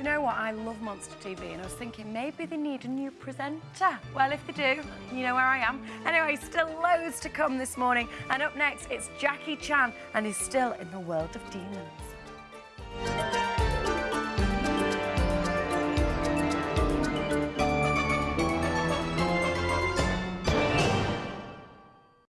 You know what? I love Monster TV and I was thinking maybe they need a new presenter. Well, if they do, you know where I am. Anyway, still loads to come this morning. And up next, it's Jackie Chan and he's still in the world of demons.